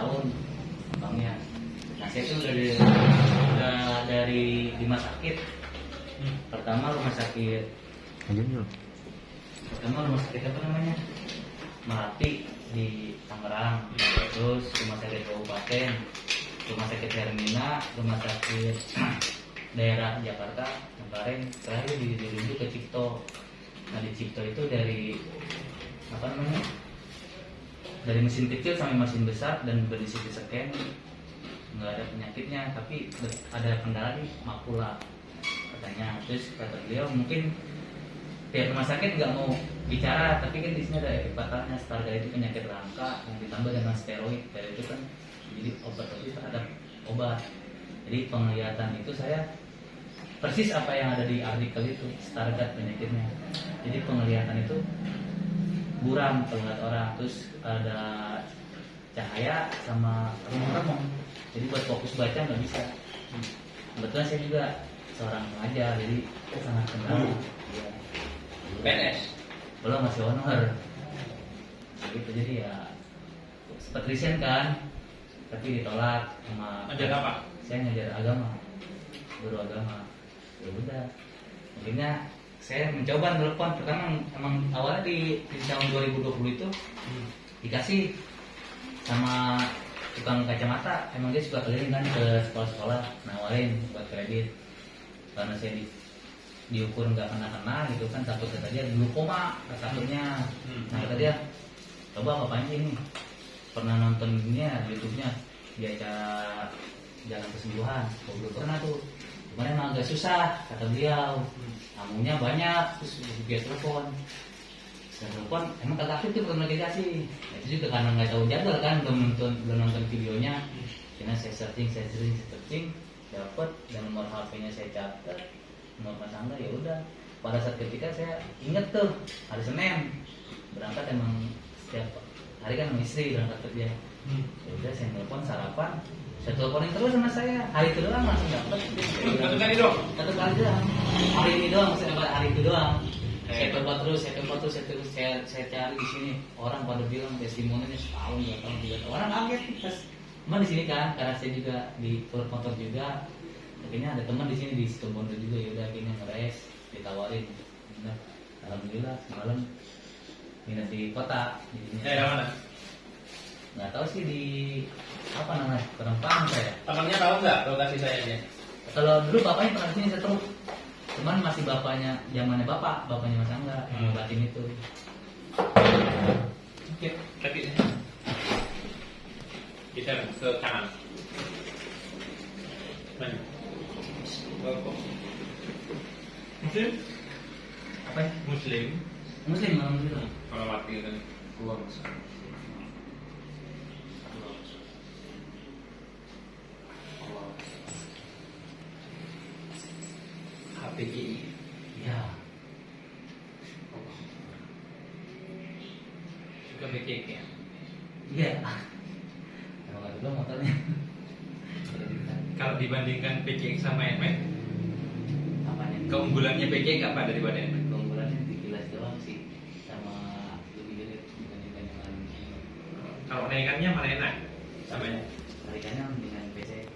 tahun bangnya. Nah saya tuh udah dari, udah dari lima sakit. Hmm. pertama rumah sakit. Pertama rumah sakit apa namanya? Melati di Tangerang. Terus rumah sakit kabupaten rumah sakit Hermina rumah sakit daerah Jakarta kemarin terakhir di dirujuk ke Cipto. Nah di Cipto itu dari dari mesin kecil sampai mesin besar dan berisi scan nggak ada penyakitnya tapi ada kendala di makula katanya. Terus kata beliau mungkin pihak rumah sakit nggak mau bicara tapi kan di sini ada efek fatalnya Stargardt itu penyakit langka yang ditambah dengan steroid dan itu kan jadi obat-obat terhadap obat. Jadi penglihatan itu saya persis apa yang ada di artikel itu Stargardt penyakitnya. Jadi penglihatan itu buram kalau ngeliat orang. Terus ada cahaya sama remong-remong jadi buat fokus baca nggak bisa. Kebetulan saya juga seorang pengajar jadi saya sangat kenal. Iya. PNS. belum masih honor. Gitu jadi ya sempat resign kan. Tapi ditolak sama Ngajar apa? saya ngajar agama guru agama. Ya udah. Akhirnya saya mencoba telepon. Pertama emang awalnya di, di tahun 2020 itu Hmm. dikasih sama tukang kacamata. Emang dia suka keliling kan ke sekolah-sekolah. Nawarin buat kredit. Karena saya di, diukur nggak kena kena gitu kan takut kata dia glukoma takutnya Hmm. nah kata dia coba apa aja ini? Pernah nonton ini ya YouTube-nya dia acara jalan kesembuhan. Belum pernah tuh kemarin agak susah kata beliau. Tamunya banyak terus dia telepon. Saya telepon emang kata belum dikasih Nah, itu juga karena nggak tahu jadwal kan belum nonton belum nonton videonya. Karena saya searching saya searching saya searching dapat dan nomor HP-nya saya catat nomor mas Angga ya udah. Pada saat ketika saya inget tuh hari Senin berangkat emang setiap hari kan istri berangkat kerja Hmm. ya udah saya telepon sarapan. Saya teleponin terus sama saya. Hari itu doang langsung dapat Satu kali dong. satu kali doang. Hari ini doang dapat hari itu doang. Saya coba terus saya coba terus saya terus saya, saya cari di sini. Orang pada bilang testimoninya setahun dua tahun tiga tahun. Orang kaget pas teman di sini kan karena saya juga di tour motor juga akhirnya ada teman di sini di Situbondo juga. Ya udah akhirnya ngeres ditawarin. Udah, alhamdulillah semalam nginep di kota. Daerah mana? Nggak tahu sih di apa namanya paham saya Temannya tahu nggak lokasi saya aja? kalau dulu bapaknya pernah sini saya tahu cuman masih bapaknya zamannya bapak bapaknya mas Angga yang Hmm. ngobatin itu Oke, kaki. Bisa ke kanan. Muslim? apa ya Muslim. muslim alhamdulillah Kalau mati kan. keluar HPI. ya Juga BCK ya. iya kalau nggak dulu motornya Kalau dibandingkan PCX sama NMAX, apanya keunggulannya PCX apa daripada NMAX? keunggulannya di kilas doang sih sama lebih gede dibandingkan yang lain Kalau naikannya mana enak? Samanya. tarikannya dengan PC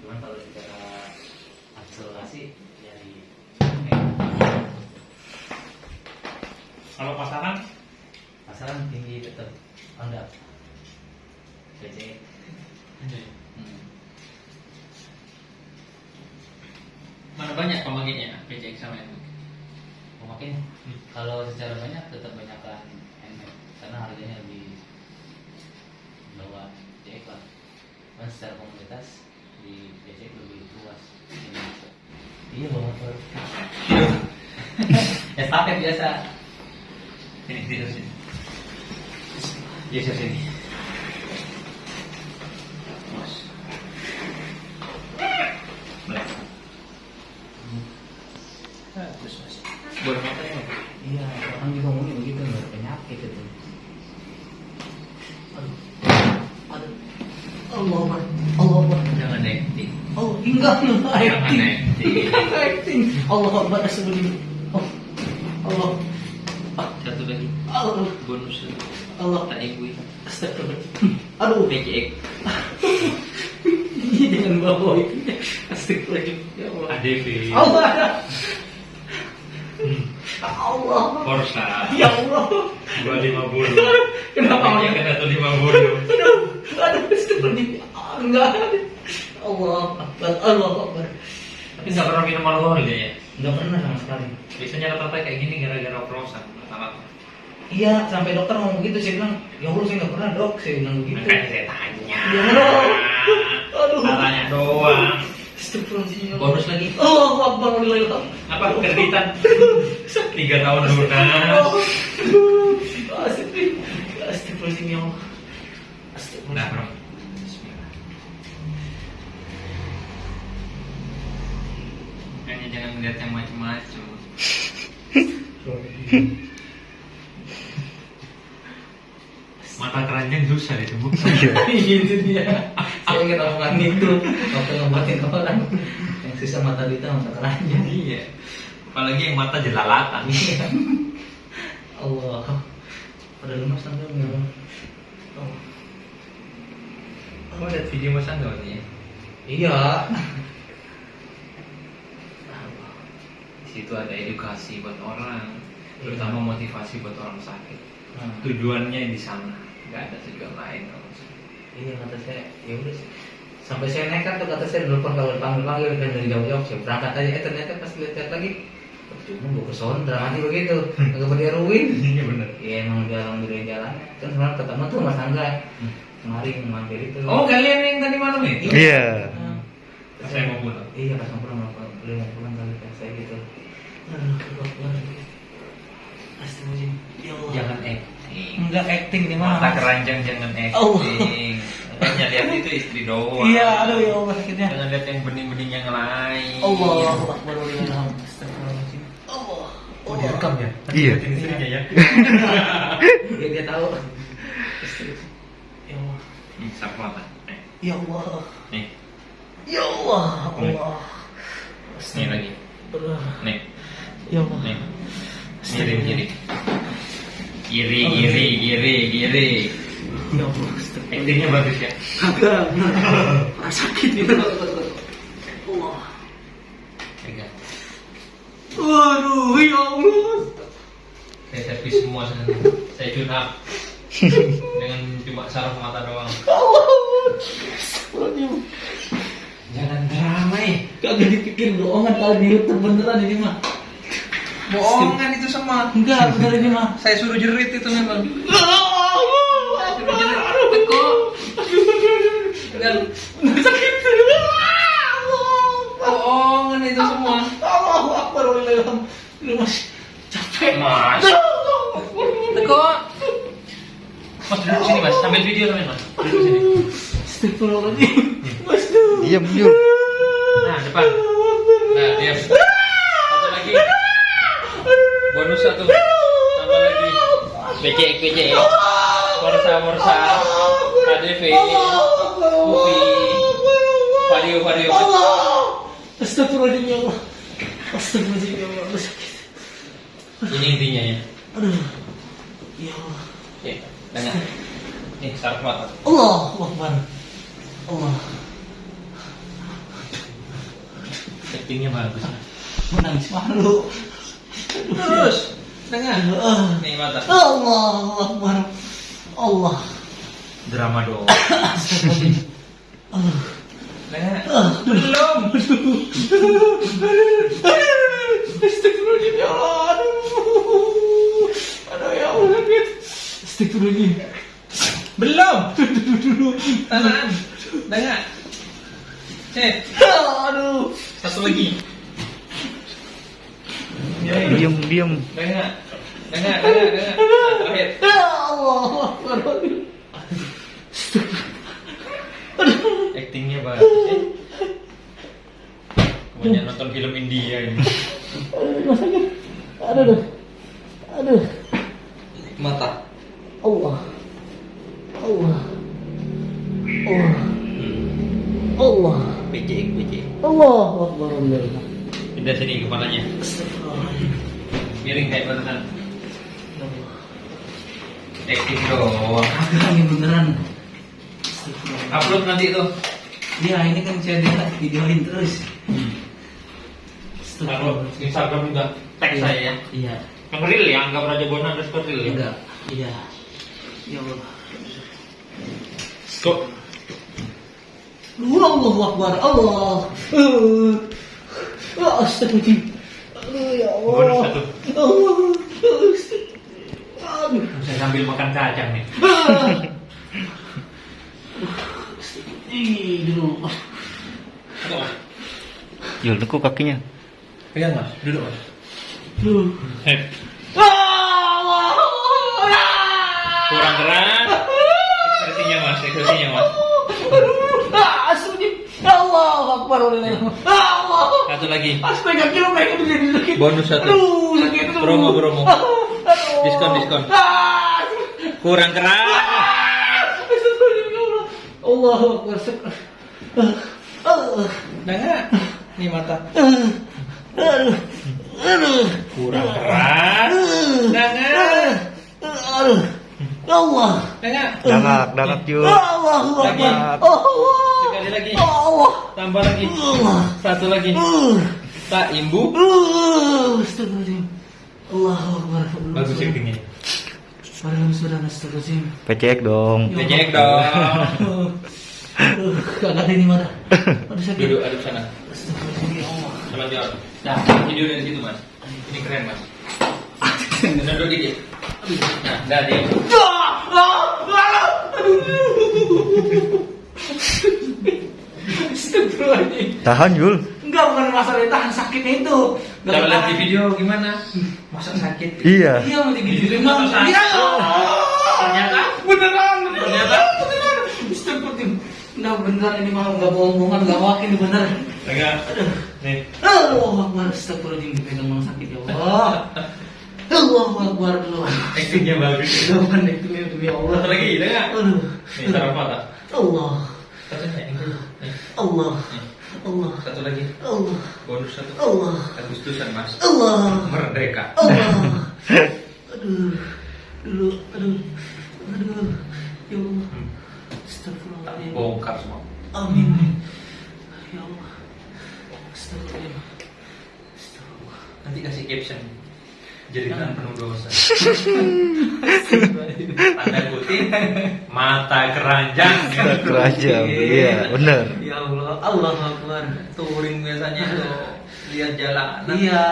cuman kalau secara akselerasi ya di Kalau pasaran? pasaran tinggi tetap Honda PC hmm. Mana banyak pemakainya PCX sama NMAX? mungkin Hmm. kalau secara banyak tetap banyakkan NMAX karena harganya lebih bawah CX lah kan secara komunitas di PC lebih luas iya bawa motor estafet biasa Sini, sini, sini. Geser sini. Mas. Baik. Ah, Terus mas. Boleh motor ya? Iya orang juga ngomongnya begitu nggak ada penyakit itu aduh aduh Allah Akbar Allah Akbar Jangan acting. Oh, enggak, Jangan acting. Allah Akbar Rasulullah. Oh, Allah. Ah, Satu lagi. Allah. Bonus Allah. tak ikui. Astagfirullah. Aduh. PCX. Jangan bawa itu. Astagfirullahaladzim. Ya Allah. ADV. Allah. Allah. Forsa. Ya Allah. 250. Kenapa? Yang kena tuh 50. Aduh, aduh. Ah, Enggak. Allah Akbar. Allah Akbar. Tapi nggak pernah minum alkohol dia ya? Enggak pernah sama sekali. Biasanya rata-rata kayak gini gara-gara oplosan. Rata-rata. Iya, sampai dokter ngomong gitu, saya bilang, ya Allah saya nggak pernah dok, saya bilang begitu. Makanya saya tanya. Ya Allah. Aduh. Tanya doang. Bonus lagi. Allah Akbar. Alhamdulillah. Apa kreditan? Tiga tahun lunas. Astagfirullahaladzim. Astagfirullahaladzim ya Allah. Nah, bro. Makanya jangan lihat yang macam-macam. Mata keranjang susah ditemukan. itu dia. Ingat omongan itu waktu ngobatin orang yang susah mata duita mata keranjang. Iya. Apalagi yang mata jelalatan. Iya. Allah. Pada lemas sampai enggak. Oh. Kamu lihat video Mas Angga ini ya? Iya. Di situ ada edukasi buat orang, terutama motivasi buat orang sakit. Nah, Tujuannya di sana, nggak ada tujuan lain. Iya kata saya, ya udah sih. Sampai saya nekat tuh kata saya nelfon kalau dipanggil panggil kan dari jauh-jauh saya berangkat aja. Eh ternyata pas lihat lagi, cuma gue ke Sondra mati begitu, nggak pernah ruin. Iya benar. Iya emang dia alhamdulillah jalan. Kan semalam ketemu tuh Mas Angga. Kemarin mampir itu. Oh kalian yang tadi malam itu? Iya. Nah, Saya mau pulang. Iya pas mau pulang mau beliau mau pulang kali kan saya gitu. Aduh, Astagfirullahaladzim. Ya Allah. Jangan acting. Enggak acting nih mah. Mata keranjang jangan Allah. acting. Hanya lihat itu istri doang. Iya, aduh ya Allah sakitnya. Jangan lihat yang bening-bening yang lain. Allah Akbar. Astagfirullahaladzim. Allah. Oh direkam ya? Iya. Istrinya ya. Ya dia tahu. Astagfirullah. Ya Allah. Hmm, Sap mata. Nih, Ya Allah. nih, Ya Allah. Allah. nih lagi. Nih, Ya Allah. nih. Kiri, kiri. Kiri, kiri, kiri. Ya. Actingnya bagus ya. Kagak. Ah, sakit itu. Allah. Pegang. Waduh, ya Allah. Saya servis semua. Saya tune up. Dengan cuma saraf mata doang. Astagfirullahaladzim. Jangan drama eh. Kagak dipikir bohongan kali di beneran ini mah. Bohongan itu semua. Enggak, bener ini mah. Saya suruh jerit itu memang. Allah, Suruh jerit. Dan sakit. bohongan itu semua. Allahu Akbar walillahilham. Lu mas capek. Mas. Teko. Mas duduk sini mas, sambil video teman mas. Duduk sini. Astagfirullahaladzim. Mas tuh. Diam, diam. Nah depan. Nah diam. Satu satu. Tambah lagi. BC, BC. Morsa, Morsa. KDV. Upi. Vario, Vario. Allah. Astagfirullahaladzim ya Allah. Astagfirullahaladzim ya Allah. Ini intinya ya. Aduh. Ya Allah. Ya, dengar. Nih, saraf mata. Allah Akbar. Allah. Actingnya bagus. Menangis malu. Terus, dengar. Ah. Nih mata. Allah Akbar. Allah. Drama. Dengar. Ah. Belum. Astagfirullahaladzim ya Allah. Aduh. Aduh ya Allah. Astagfirullahaladzim. Belum. Cek. Aduh. Satu lagi. Diam, diam. Dengar. Dengar, dengar, dengar. Terakhir. Ya Allah. Actingnya bagus ya. Kebanyakan nonton film India ini. Aduh sakit. Aduh. Aduh. Mata. Allah. Allah. Allah. Allah. PC, PC. Allah Akbar. Alhamdulillah. Pindah sini kepalanya. Miring kayak. Ya Allah. Acting doang. Ini beneran. Astagfirullah. Upload nanti tuh. Iya ini kan saya lihat videoin terus. Kalau Instagram juga tag Iya. saya ya. Iya. Yang real ya, anggap Raja Bona underscore real ya. Enggak. Iya. Ya Allah. Kok Allahu Akbar. Allah. Uh. Uh. Aduh ya Allah. Bonus satu. Allah. Aduh. saya sambil makan kacang nih. Ah. Ih, dulu. Duduk mas. Yul, tekuk kakinya. Pegang mas, duduk mas. Duh. Allah. kurang keras. Ekspresinya mas, ekspresinya mas. Ah, astagfirullah. Allah Akbar. Allah. Satu lagi. Aspek kaki lo mereka bisa sakit. Bonus satu. Aduh, sakit. aduh. Promo, promo. Aduh. Diskon, diskon. Ah. Kurang keras. Ya Allah. Akbar. Ah. Ah. Dengar. Nih mata. Ah. Aduh. Aduh. Kurang keras. Dengar. Allah. Dengar. Dangak, dangak Yul. Allahu Akbar. Allah. Sekali lagi. Allah. Tambah lagi. Allah. Satu lagi. Uh. Tak imbu. Uh. Astagfirullahaladzim. Allahu Akbar. Bagus syutingnya. Padahal sudah astagfirullahaladzim. Pecek dong. Becek dong. Ada ini mata. Aduh sakit. Duduk aduk sana. Astagfirullahaladzim ya Allah. Sama jawab. Nah, video dari situ mas. Ini keren mas. Duduk dikit. Nah, dah dia. Tahan Yul. Enggak bukan masalah tahan sakitnya itu. Enggak lihat di video gimana? Masa sakit? Iya. Iya mau digigit sakit. Iya. Ternyata? beneran. Ternyata? beneran. Astagfirullahaladzim. Enggak beneran ini mah enggak bohong-bohongan enggak wakil ini bener. Enggak. Nih. Allah Akbar Astagfirullahaladzim dipegang memang sakit ya Allah. Allah Akbar dulu. Actingnya bagus. Jangan itu demi Allah. Lagi, dengar. Aduh. Nih, taruh mata. Allah. Ini. Allah. Allah. Satu lagi. Allah. Bonus satu. Allah. Agustusan mas. Allah. Merdeka. Allah. Aduh. Dulu. Aduh. Aduh. Ya Allah. Astagfirullahaladzim. Bongkar semua. Amin. Ya Allah. Astagfirullahaladzim. Astagfirullah. Nanti kasih caption. Jeritan penuh dosa. Tanda kutip mata keranjang. Keranjang, iya, bener. Ya Allah, Allah Akbar. Touring biasanya tuh lihat jalanan. Iya.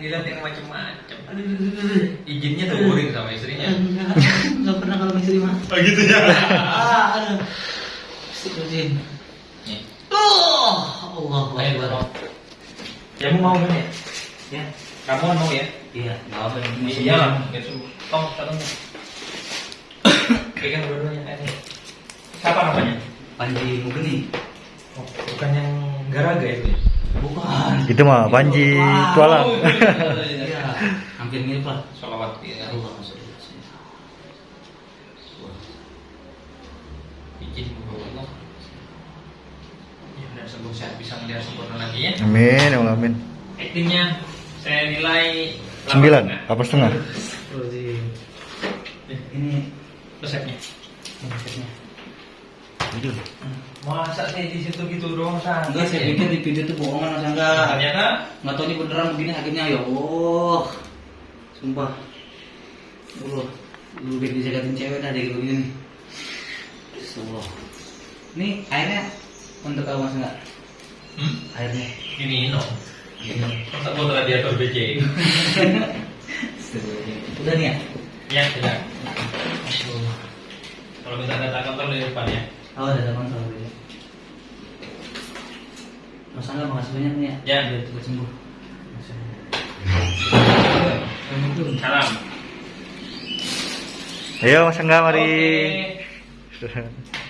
Dilihat yang macam-macam. Izinnya touring sama istrinya. Enggak, enggak pernah kalau istri mah. Oh gitu ya. Ah, Oh, Allah tolong. Kamu mau ya? Ya. Kamu kan mau ya? Iya, enggak apa ini. Iya lah, biar sembuh. Tong, satunya. Pegang dua-duanya ini. Siapa namanya? Panji Mugeni. Oh, bukan yang garaga itu. ya? Bukan. Itu mah Panji. Tualang. Oh, iya. Iya, hampir mirip lah. Salawat ya. Allah Allah. Ya, dan sembuh sehat bisa melihat sempurna lagi ya. Amin, ya Allah, amin. Actingnya saya nilai Sembilan, delapan apa setengah? Astagfirullahaladzim. Ini Resepnya. Yul. Masa sih di situ gitu doang? Enggak, saya pikir di video itu bohongan masa enggak. Ternyata Nggak tahu ini beneran begini akhirnya ya Allah. Sumpah. Allah. Lu biar disekatin cewek dah kayak begini nih. Allah. Ini airnya untuk kamu mas enggak? hmm, Airnya. ini no. Masa botol radiator BC. Udah nih ya? ya, tidak. Kalau minta data kantor di depan ya. Oh, teman sama gue. Mas Angga makasih banyak nih ya. Ya. Biar cepat sembuh. Salam. Ayo Mas Angga mari. Oke.